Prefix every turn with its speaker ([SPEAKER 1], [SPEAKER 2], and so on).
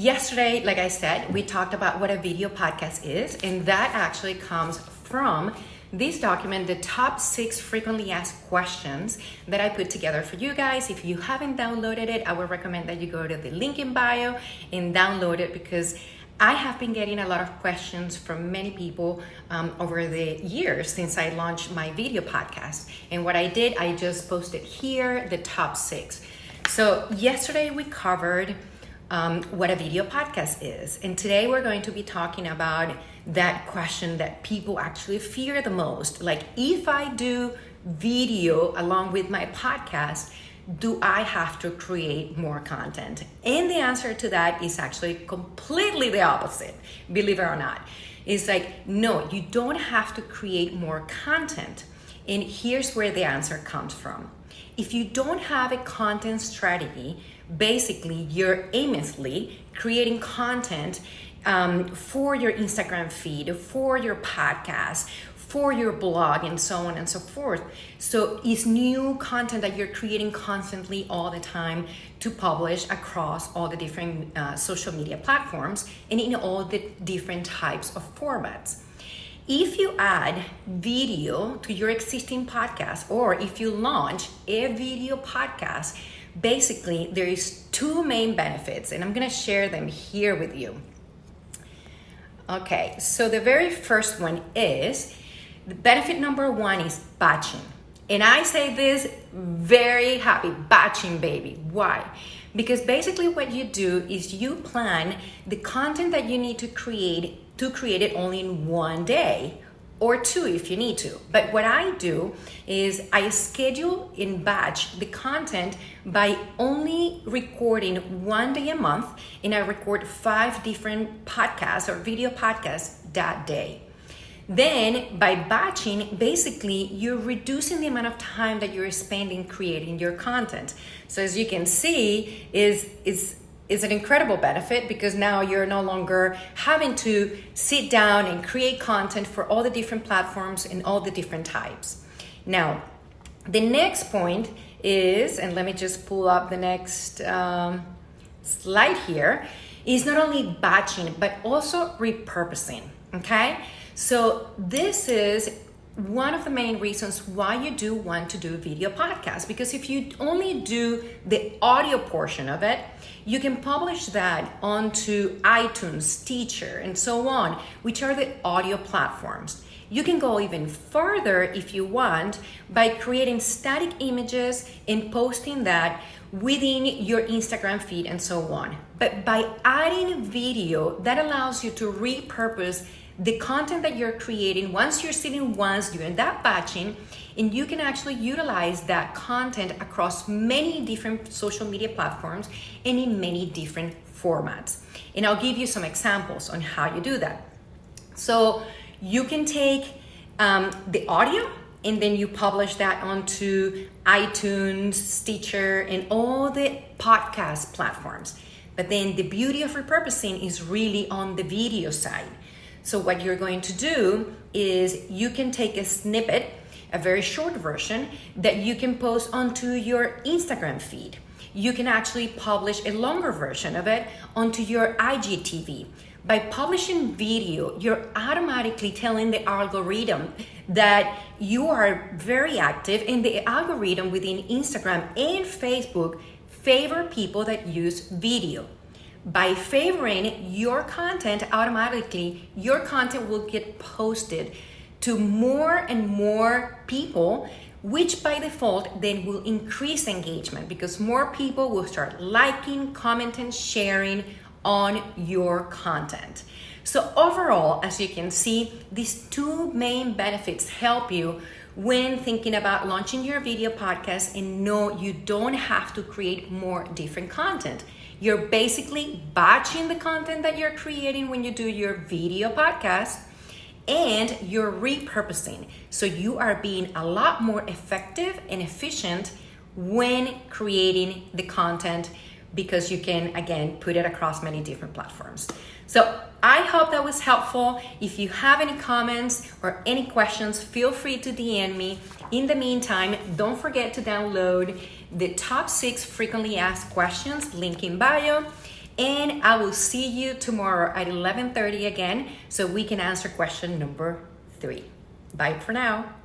[SPEAKER 1] yesterday, like I said, we talked about what a video podcast is, and that actually comes from this document, the top six frequently asked questions that I put together for you guys. If you haven't downloaded it, I would recommend that you go to the link in bio and download it because I have been getting a lot of questions from many people um, over the years since I launched my video podcast. And what I did, I just posted here the top six. So, yesterday we covered um, what a video podcast is. And today we're going to be talking about that question that people actually fear the most. Like, if I do video along with my podcast, do I have to create more content? And the answer to that is actually completely the opposite, believe it or not. It's like, no, you don't have to create more content. And here's where the answer comes from. If you don't have a content strategy, basically you're aimlessly creating content um, for your Instagram feed, for your podcast, for your blog, and so on and so forth. So it's new content that you're creating constantly all the time to publish across all the different uh, social media platforms and in all the different types of formats. If you add video to your existing podcast, or if you launch a video podcast, basically there is two main benefits, and I'm gonna share them here with you. Okay, so the very first one is the benefit number one is batching. And I say this very happy batching, baby. Why? Because basically, what you do is you plan the content that you need to create to create it only in one day or two if you need to. But what I do is I schedule in batch the content by only recording one day a month, and I record five different podcasts or video podcasts that day. Then by batching, basically you're reducing the amount of time that you're spending creating your content. So as you can see, is is is an incredible benefit because now you're no longer having to sit down and create content for all the different platforms and all the different types. Now, the next point is, and let me just pull up the next um, slide here, is not only batching but also repurposing. Okay, so this is one of the main reasons why you do want to do a video podcast because if you only do the audio portion of it you can publish that onto itunes Stitcher and so on which are the audio platforms you can go even further if you want by creating static images and posting that within your Instagram feed and so on. But by adding video, that allows you to repurpose the content that you're creating once you're sitting once during that batching and you can actually utilize that content across many different social media platforms and in many different formats. And i'll give you some examples on how you do that. So you can take um, the audio and then you publish that onto itunes stitcher and all the podcast platforms. But then the beauty of repurposing is really on the video side so what you're going to do is you can take a snippet, a very short version that you can post onto your Instagram feed. You can actually publish a longer version of it onto your IGTV. By publishing video, you're automatically telling the algorithm that you are very active and the algorithm within Instagram and Facebook favor people that use video by favoring your content automatically your content will get posted to more and more people which by default then will increase engagement because more people will start liking commenting sharing on your content. So overall as you can see these two main benefits help you when thinking about launching your video podcast and no you don't have to create more different content you're basically batching the content that you're creating when you do your video podcast and you're repurposing. So you are being a lot more effective and efficient when creating the content because you can again put it across many different platforms. So I hope that was helpful. If you have any comments or any questions, feel free to DM me. In the meantime, don't forget to download the top six frequently asked questions, link in bio. And I will see you tomorrow at 11:30 again so we can answer question number 3. Bye for now.